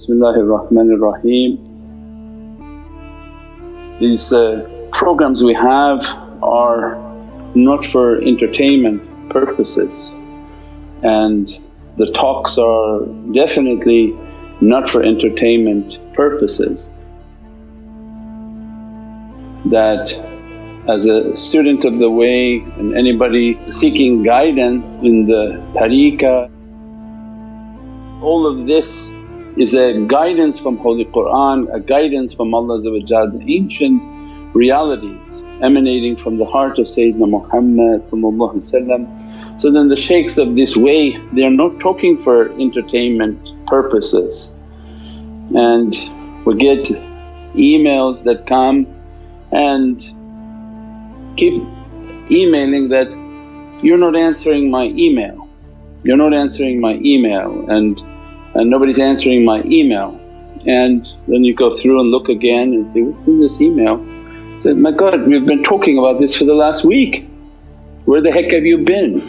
Bismillahir Rahmanir Rahim. These uh, programs we have are not for entertainment purposes and the talks are definitely not for entertainment purposes. That as a student of the way and anybody seeking guidance in the tariqah, all of this is a guidance from Holy Qur'an, a guidance from Allah's ancient realities emanating from the heart of Sayyidina Muhammad So then the shaykhs of this way they're not talking for entertainment purposes. And we get emails that come and keep emailing that, you're not answering my email, you're not answering my email. And, and nobody's answering my email. And then you go through and look again and say, what's in this email? Said, my God we've been talking about this for the last week, where the heck have you been?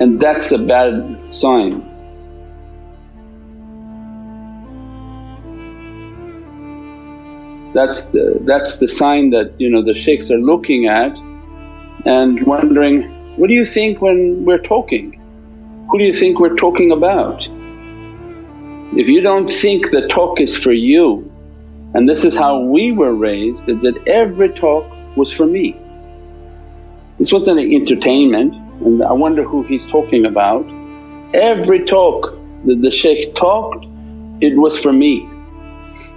And that's a bad sign. That's the, that's the sign that you know the shaykhs are looking at and wondering, what do you think when we're talking? Who do you think we're talking about? If you don't think the talk is for you and this is how we were raised that, that every talk was for me. This wasn't an entertainment and I wonder who he's talking about. Every talk that the shaykh talked it was for me.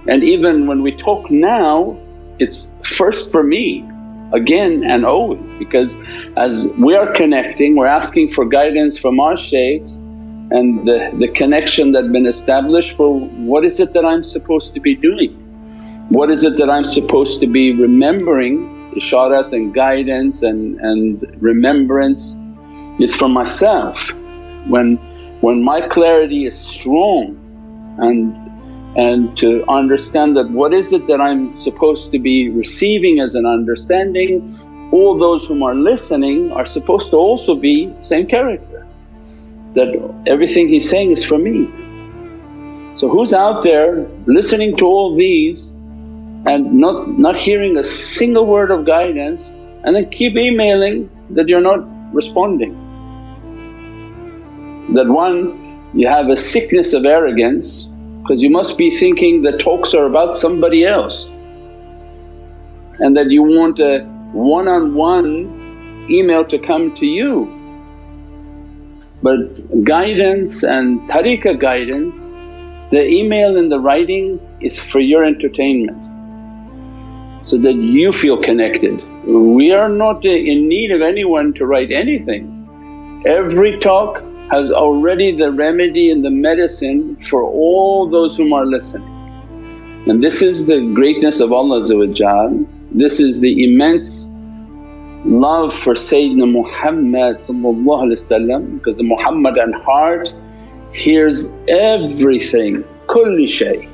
And even when we talk now it's first for me again and always because as we are connecting we're asking for guidance from our shaykhs and the, the connection that been established for what is it that I'm supposed to be doing? What is it that I'm supposed to be remembering isharat and guidance and, and remembrance is for myself. When, when my clarity is strong and and to understand that what is it that I'm supposed to be receiving as an understanding, all those whom are listening are supposed to also be same character, that everything he's saying is for me. So who's out there listening to all these and not, not hearing a single word of guidance and then keep emailing that you're not responding. That one you have a sickness of arrogance because you must be thinking the talks are about somebody else and that you want a one-on-one -on -one email to come to you. But guidance and tariqah guidance, the email and the writing is for your entertainment so that you feel connected. We are not in need of anyone to write anything. Every talk has already the remedy and the medicine for all those whom are listening. And this is the greatness of Allah this is the immense love for Sayyidina Muhammad because the Muhammadan heart hears everything, kulli shay.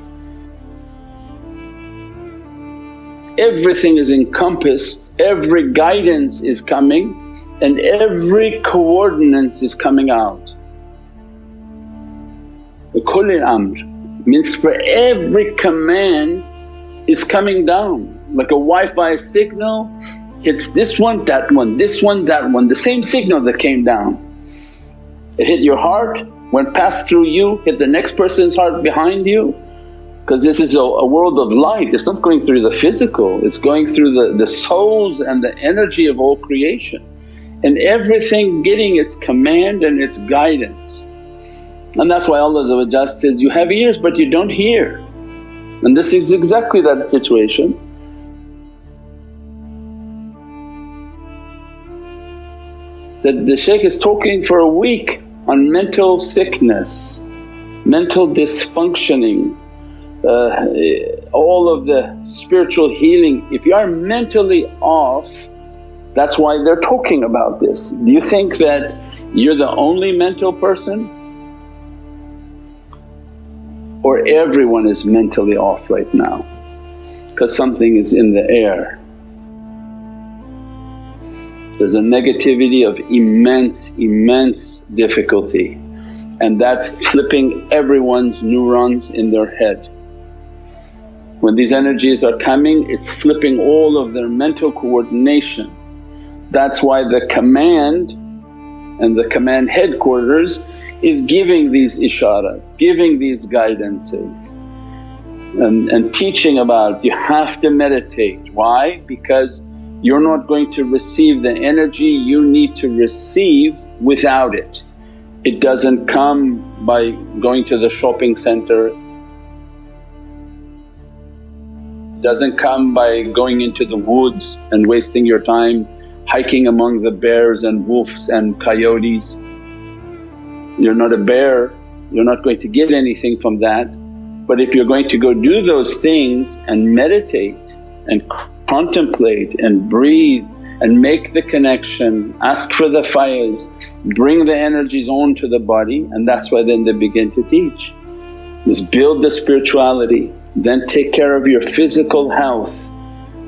Everything is encompassed, every guidance is coming and every coordinates is coming out. The kulli amr means for every command is coming down like a Wi-Fi signal hits this one, that one, this one, that one, the same signal that came down. It hit your heart, went past through you, hit the next person's heart behind you because this is a, a, world of light, it's not going through the physical, it's going through the, the souls and the energy of all creation and everything getting its command and its guidance. And that's why Allah says, you have ears but you don't hear and this is exactly that situation. That the shaykh is talking for a week on mental sickness, mental dysfunctioning, uh, all of the spiritual healing. If you are mentally off that's why they're talking about this. Do you think that you're the only mental person? Or everyone is mentally off right now because something is in the air. There's a negativity of immense, immense difficulty and that's flipping everyone's neurons in their head. When these energies are coming it's flipping all of their mental coordination. That's why the command and the command headquarters is giving these isharas, giving these guidances and, and teaching about you have to meditate. Why? Because you're not going to receive the energy you need to receive without it. It doesn't come by going to the shopping center, doesn't come by going into the woods and wasting your time hiking among the bears and wolves and coyotes. You're not a bear, you're not going to get anything from that. But if you're going to go do those things and meditate and contemplate and breathe and make the connection, ask for the fires, bring the energies onto the body and that's why then they begin to teach. Just build the spirituality, then take care of your physical health.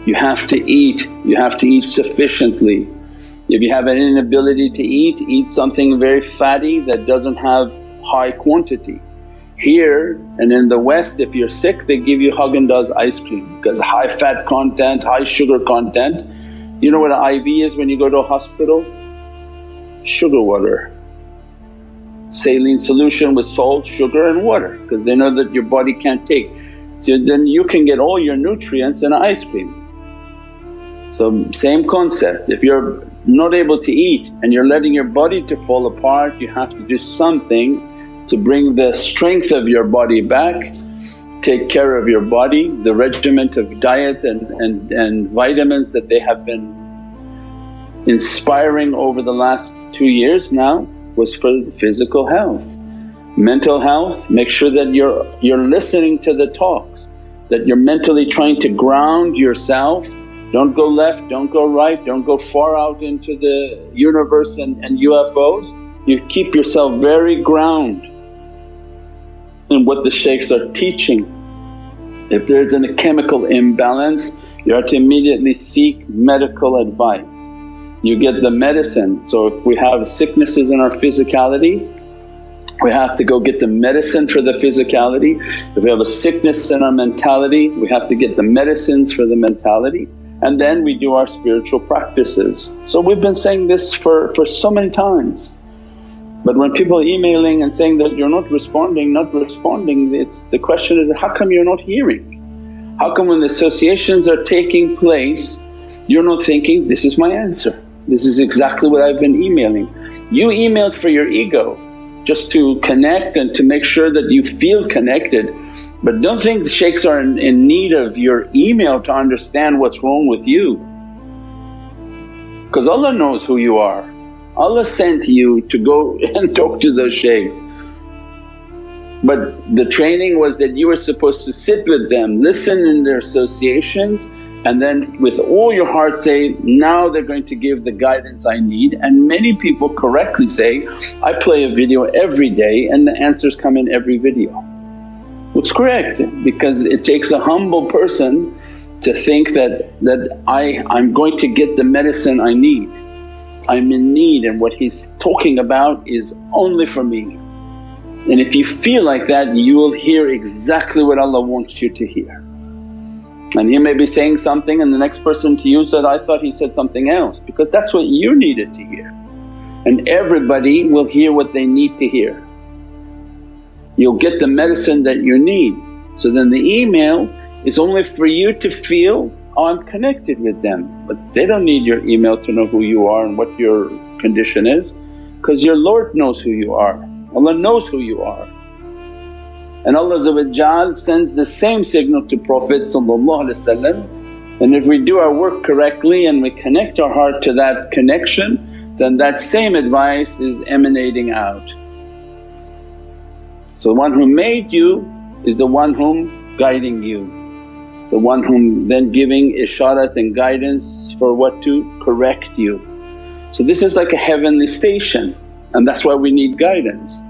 You have to eat, you have to eat sufficiently. If you have an inability to eat, eat something very fatty that doesn't have high quantity. Here and in the West if you're sick they give you Haagen-Dazs ice cream because high fat content, high sugar content. You know what an IV is when you go to a hospital? Sugar water. Saline solution with salt, sugar and water because they know that your body can't take. So then you can get all your nutrients in ice cream. So same concept, if you're not able to eat and you're letting your body to fall apart you have to do something to bring the strength of your body back, take care of your body, the regiment of diet and, and, and vitamins that they have been inspiring over the last two years now was for physical health. Mental health, make sure that you're, you're listening to the talks, that you're mentally trying to ground yourself don't go left, don't go right, don't go far out into the universe and, and UFOs. You keep yourself very ground in what the shaykhs are teaching. If there's a chemical imbalance you have to immediately seek medical advice. You get the medicine, so if we have sicknesses in our physicality we have to go get the medicine for the physicality. If we have a sickness in our mentality we have to get the medicines for the mentality and then we do our spiritual practices. So we've been saying this for, for so many times. But when people are emailing and saying that you're not responding, not responding, it's the question is how come you're not hearing? How come when the associations are taking place you're not thinking, this is my answer, this is exactly what I've been emailing. You emailed for your ego just to connect and to make sure that you feel connected but don't think the shaykhs are in, in need of your email to understand what's wrong with you because Allah knows who you are. Allah sent you to go and talk to those shaykhs. But the training was that you were supposed to sit with them, listen in their associations and then with all your heart say, now they're going to give the guidance I need and many people correctly say, I play a video every day and the answers come in every video. It's correct because it takes a humble person to think that, that I, I'm going to get the medicine I need. I'm in need and what he's talking about is only for me. And if you feel like that you will hear exactly what Allah wants you to hear. And he may be saying something and the next person to you said, I thought he said something else because that's what you needed to hear. And everybody will hear what they need to hear you'll get the medicine that you need. So then the email is only for you to feel, I'm connected with them but they don't need your email to know who you are and what your condition is because your Lord knows who you are, Allah knows who you are. And Allah sends the same signal to Prophet and if we do our work correctly and we connect our heart to that connection then that same advice is emanating out. So the one who made you is the one whom guiding you, the one whom then giving isharat and guidance for what to correct you. So this is like a heavenly station and that's why we need guidance.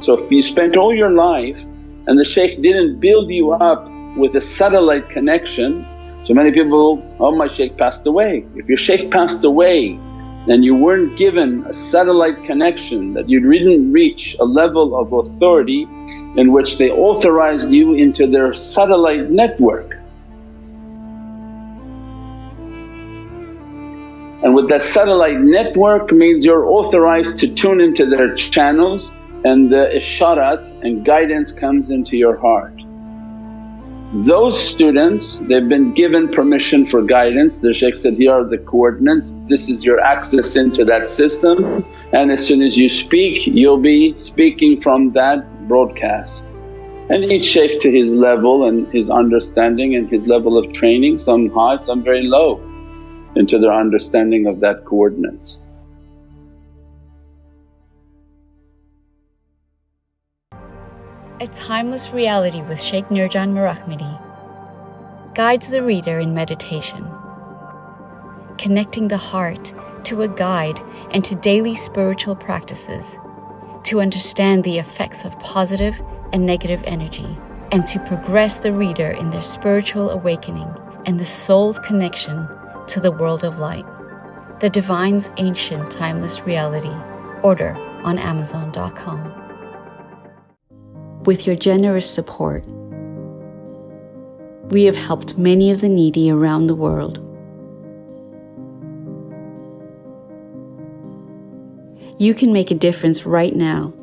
So if you spent all your life and the shaykh didn't build you up with a satellite connection, so many people, oh my shaykh passed away. If your shaykh passed away and you weren't given a satellite connection that you didn't reach a level of authority in which they authorized you into their satellite network. And with that satellite network means you're authorized to tune into their channels and the isharat and guidance comes into your heart. Those students they've been given permission for guidance, the shaykh said, here are the coordinates, this is your access into that system and as soon as you speak you'll be speaking from that broadcast. And each shaykh to his level and his understanding and his level of training, some high, some very low into their understanding of that coordinates. A Timeless Reality with Sheikh Nurjan Mirahmadi guides the reader in meditation, connecting the heart to a guide and to daily spiritual practices to understand the effects of positive and negative energy and to progress the reader in their spiritual awakening and the soul's connection to the world of light. The Divine's Ancient Timeless Reality. Order on Amazon.com. With your generous support, we have helped many of the needy around the world. You can make a difference right now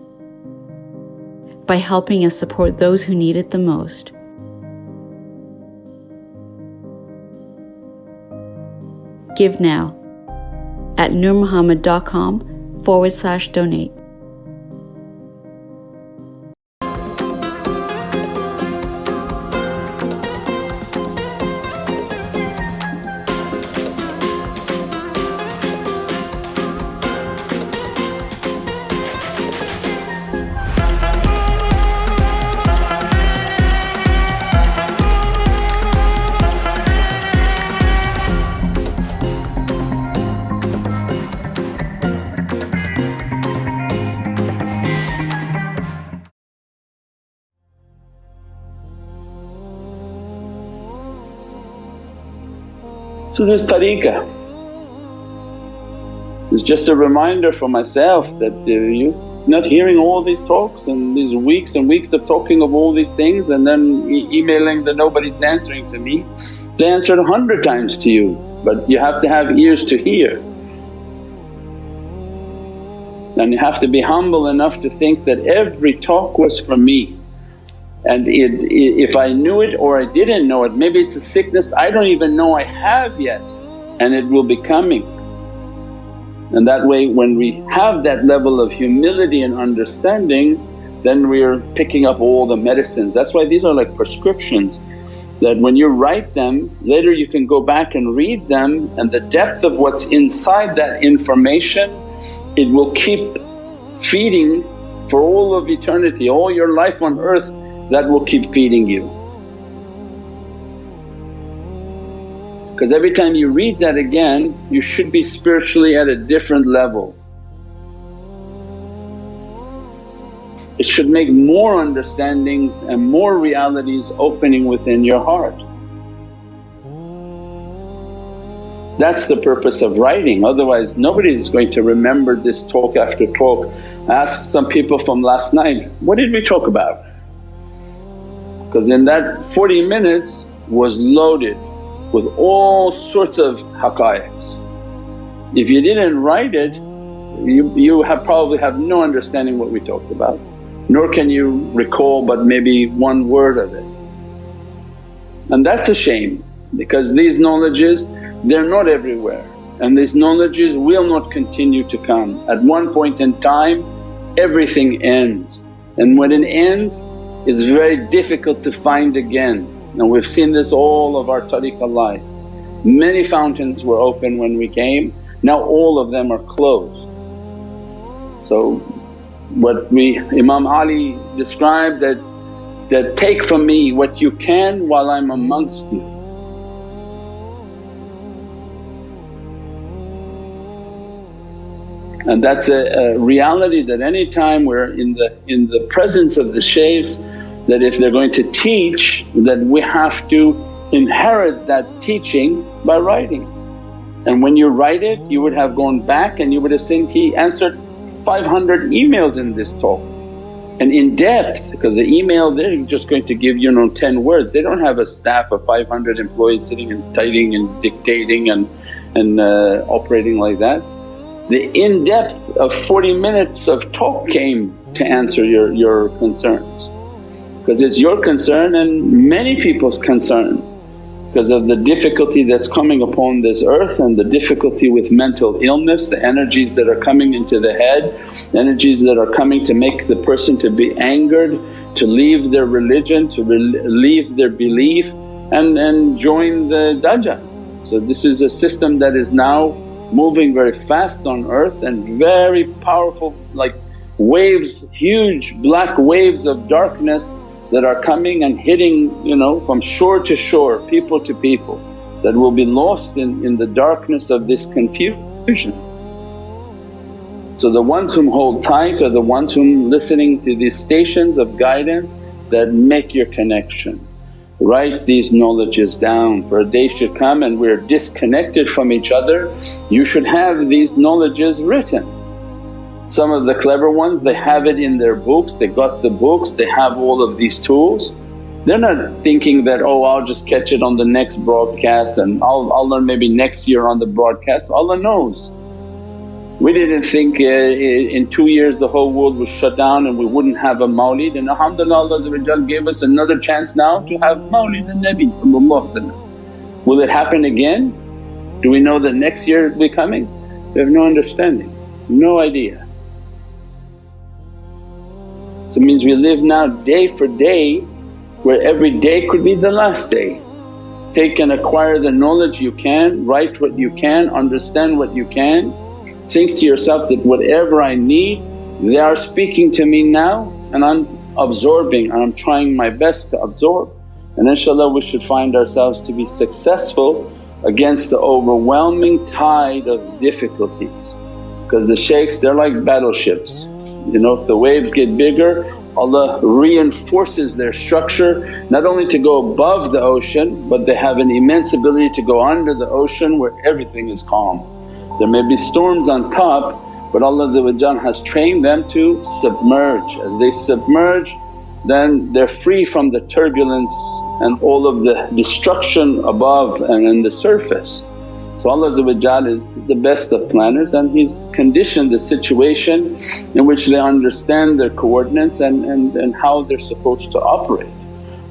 by helping us support those who need it the most. Give now at nurmuhammad.com forward slash donate. So this tariqah is just a reminder for myself that uh, you not hearing all these talks and these weeks and weeks of talking of all these things and then e emailing that nobody's answering to me. They answered a hundred times to you but you have to have ears to hear. And you have to be humble enough to think that every talk was from me and it, if I knew it or I didn't know it, maybe it's a sickness I don't even know I have yet and it will be coming. And that way when we have that level of humility and understanding then we're picking up all the medicines. That's why these are like prescriptions that when you write them later you can go back and read them and the depth of what's inside that information it will keep feeding for all of eternity, all your life on earth that will keep feeding you. Because every time you read that again you should be spiritually at a different level. It should make more understandings and more realities opening within your heart. That's the purpose of writing otherwise nobody is going to remember this talk after talk. I asked some people from last night, what did we talk about? Because in that 40 minutes was loaded with all sorts of haqqaiqs. If you didn't write it you, you have probably have no understanding what we talked about nor can you recall but maybe one word of it. And that's a shame because these knowledges they're not everywhere and these knowledges will not continue to come. At one point in time everything ends and when it ends it's very difficult to find again and we've seen this all of our tariqah life. Many fountains were open when we came, now all of them are closed. So what we Imam Ali described that, that, take from me what you can while I'm amongst you. And that's a, a reality that any time we're in the, in the presence of the shaykhs that if they're going to teach that we have to inherit that teaching by writing. And when you write it you would have gone back and you would have seen he answered 500 emails in this talk and in depth because the email they're just going to give you know 10 words. They don't have a staff of 500 employees sitting and typing and dictating and, and uh, operating like that. The in-depth of 40 minutes of talk came to answer your, your concerns because it's your concern and many people's concern because of the difficulty that's coming upon this earth and the difficulty with mental illness, the energies that are coming into the head, energies that are coming to make the person to be angered, to leave their religion, to leave their belief and, and join the Dajjal. So this is a system that is now moving very fast on earth and very powerful like waves, huge black waves of darkness that are coming and hitting you know from shore to shore, people to people that will be lost in, in the darkness of this confusion. So the ones whom hold tight are the ones whom listening to these stations of guidance that make your connection. Write these knowledges down for a day should come and we're disconnected from each other, you should have these knowledges written some of the clever ones they have it in their books, they got the books, they have all of these tools. They're not thinking that, oh I'll just catch it on the next broadcast and I'll, I'll learn maybe next year on the broadcast, Allah knows. We didn't think uh, in two years the whole world was shut down and we wouldn't have a mawlid and alhamdulillah Allah gave us another chance now to have mawlid al-Nabi Will it happen again? Do we know that next year will be coming? We have no understanding, no idea. It means we live now day for day where every day could be the last day. Take and acquire the knowledge you can, write what you can, understand what you can. Think to yourself that whatever I need they are speaking to me now and I'm absorbing and I'm trying my best to absorb. And inshaAllah we should find ourselves to be successful against the overwhelming tide of difficulties because the shaykhs they're like battleships you know if the waves get bigger Allah reinforces their structure not only to go above the ocean but they have an immense ability to go under the ocean where everything is calm. There may be storms on top but Allah has trained them to submerge. As they submerge then they're free from the turbulence and all of the destruction above and in the surface. So Allah is the best of planners and He's conditioned the situation in which they understand their coordinates and, and, and how they're supposed to operate.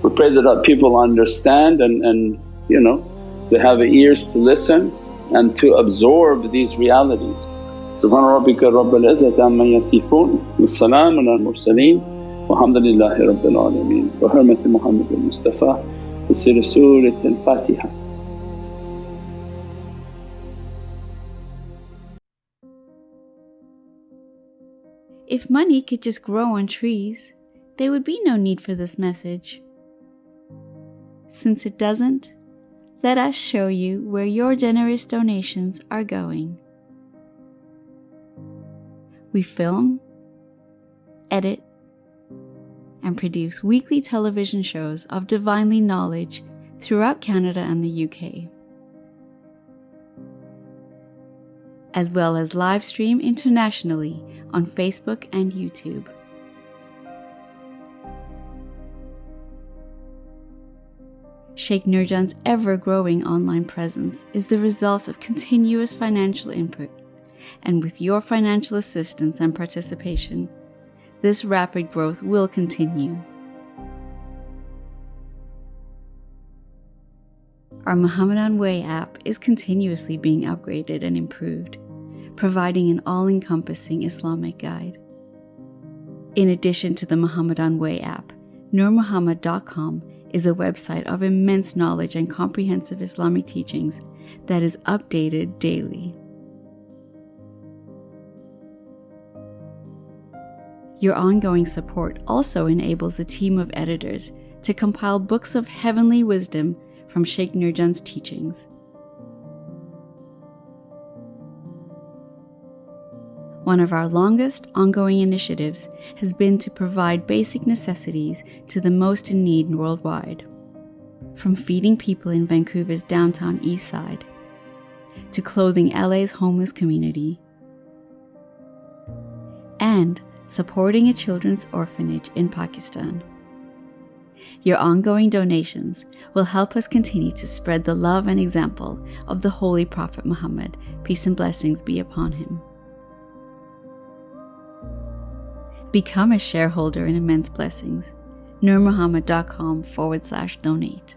We pray that people understand and, and you know they have ears to listen and to absorb these realities. Subhana rabbika rabbil izzati amma yasifoon wa salaamun al mursaleen walhamdulillahi rabbil alameen. Wa hurmati Muhammad al-Mustafa wa siri Surat al-Fatiha. If money could just grow on trees, there would be no need for this message. Since it doesn't, let us show you where your generous donations are going. We film, edit, and produce weekly television shows of divinely knowledge throughout Canada and the UK. As well as live stream internationally on Facebook and YouTube. Sheikh Nurjan's ever growing online presence is the result of continuous financial input, and with your financial assistance and participation, this rapid growth will continue. Our Muhammadan Way app is continuously being upgraded and improved providing an all encompassing Islamic guide. In addition to the Muhammadan Way app, NurMuhammad.com is a website of immense knowledge and comprehensive Islamic teachings that is updated daily. Your ongoing support also enables a team of editors to compile books of heavenly wisdom from Sheikh Nurjan's teachings. One of our longest ongoing initiatives has been to provide basic necessities to the most in need worldwide. From feeding people in Vancouver's downtown east side, to clothing LA's homeless community, and supporting a children's orphanage in Pakistan. Your ongoing donations will help us continue to spread the love and example of the Holy Prophet Muhammad, peace and blessings be upon him. Become a shareholder in Immense Blessings. NurMuhammad.com forward slash donate.